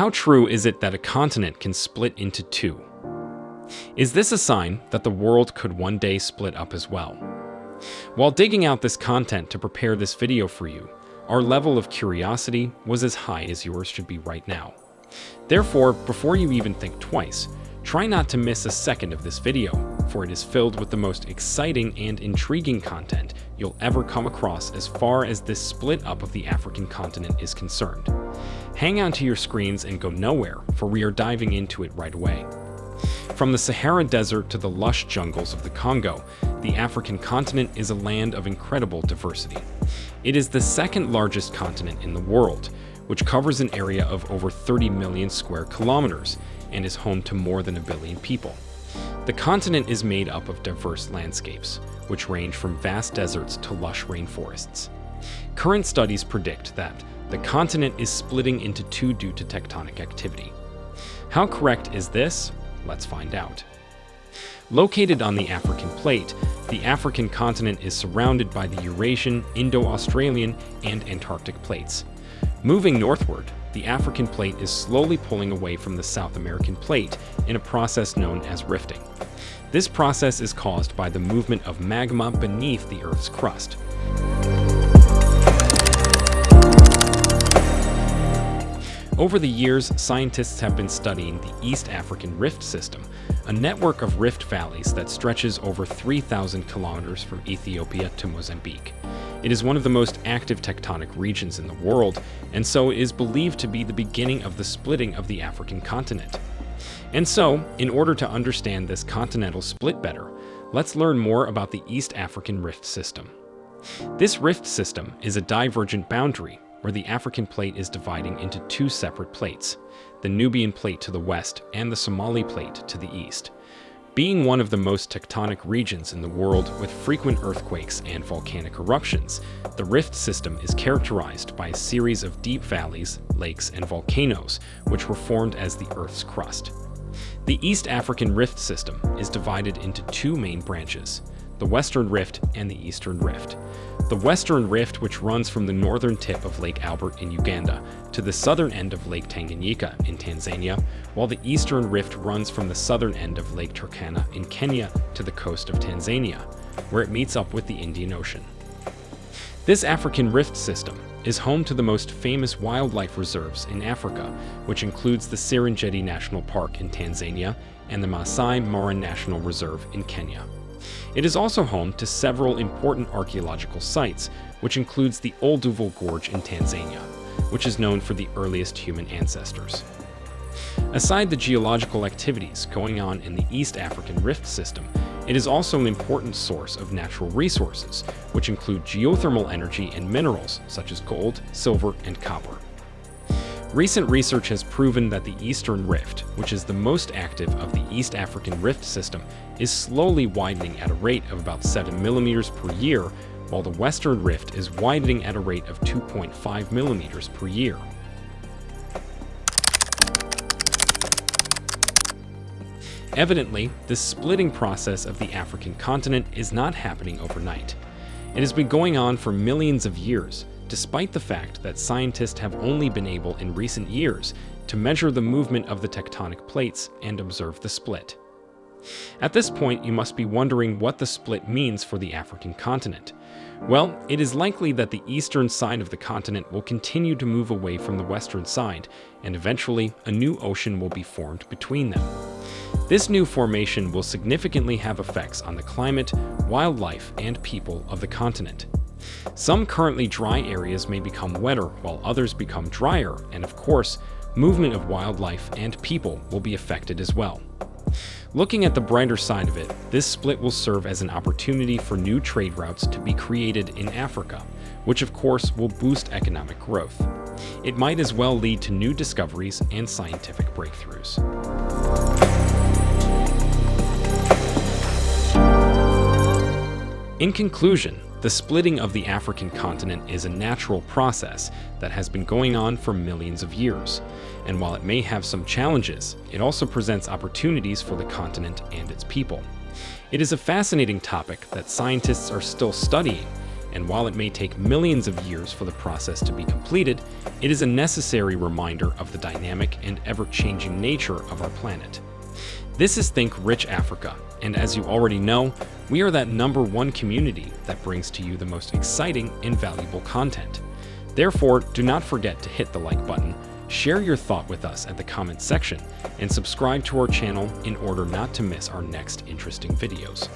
How true is it that a continent can split into two? Is this a sign that the world could one day split up as well? While digging out this content to prepare this video for you, our level of curiosity was as high as yours should be right now. Therefore, before you even think twice, try not to miss a second of this video, for it is filled with the most exciting and intriguing content you'll ever come across as far as this split up of the African continent is concerned. Hang on to your screens and go nowhere, for we are diving into it right away. From the Sahara Desert to the lush jungles of the Congo, the African continent is a land of incredible diversity. It is the second largest continent in the world, which covers an area of over 30 million square kilometers and is home to more than a billion people. The continent is made up of diverse landscapes, which range from vast deserts to lush rainforests. Current studies predict that the continent is splitting into two due to tectonic activity. How correct is this? Let's find out. Located on the African plate, the African continent is surrounded by the Eurasian, Indo-Australian, and Antarctic plates. Moving northward, the African plate is slowly pulling away from the South American plate in a process known as rifting. This process is caused by the movement of magma beneath the Earth's crust. Over the years, scientists have been studying the East African Rift System, a network of rift valleys that stretches over 3,000 kilometers from Ethiopia to Mozambique. It is one of the most active tectonic regions in the world, and so is believed to be the beginning of the splitting of the African continent. And so, in order to understand this continental split better, let's learn more about the East African Rift System. This rift system is a divergent boundary where the African plate is dividing into two separate plates, the Nubian plate to the west and the Somali plate to the east. Being one of the most tectonic regions in the world with frequent earthquakes and volcanic eruptions, the rift system is characterized by a series of deep valleys, lakes, and volcanoes, which were formed as the Earth's crust. The East African Rift System is divided into two main branches, the Western Rift and the Eastern Rift. The Western Rift, which runs from the northern tip of Lake Albert in Uganda to the southern end of Lake Tanganyika in Tanzania, while the Eastern Rift runs from the southern end of Lake Turkana in Kenya to the coast of Tanzania, where it meets up with the Indian Ocean. This African Rift system is home to the most famous wildlife reserves in Africa, which includes the Serengeti National Park in Tanzania and the Masai Mara National Reserve in Kenya. It is also home to several important archaeological sites, which includes the Olduvai Gorge in Tanzania, which is known for the earliest human ancestors. Aside the geological activities going on in the East African Rift System, it is also an important source of natural resources, which include geothermal energy and minerals such as gold, silver, and copper. Recent research has proven that the Eastern Rift, which is the most active of the East African Rift system, is slowly widening at a rate of about 7 millimeters per year, while the Western Rift is widening at a rate of 2.5 millimeters per year. Evidently, this splitting process of the African continent is not happening overnight. It has been going on for millions of years, despite the fact that scientists have only been able in recent years to measure the movement of the tectonic plates and observe the split. At this point, you must be wondering what the split means for the African continent. Well, it is likely that the eastern side of the continent will continue to move away from the western side, and eventually a new ocean will be formed between them. This new formation will significantly have effects on the climate, wildlife, and people of the continent. Some currently dry areas may become wetter while others become drier, and of course, movement of wildlife and people will be affected as well. Looking at the brighter side of it, this split will serve as an opportunity for new trade routes to be created in Africa, which of course will boost economic growth. It might as well lead to new discoveries and scientific breakthroughs. In conclusion, the splitting of the African continent is a natural process that has been going on for millions of years, and while it may have some challenges, it also presents opportunities for the continent and its people. It is a fascinating topic that scientists are still studying, and while it may take millions of years for the process to be completed, it is a necessary reminder of the dynamic and ever-changing nature of our planet. This is Think Rich Africa, and as you already know, we are that number one community that brings to you the most exciting and valuable content. Therefore, do not forget to hit the like button, share your thought with us at the comment section, and subscribe to our channel in order not to miss our next interesting videos.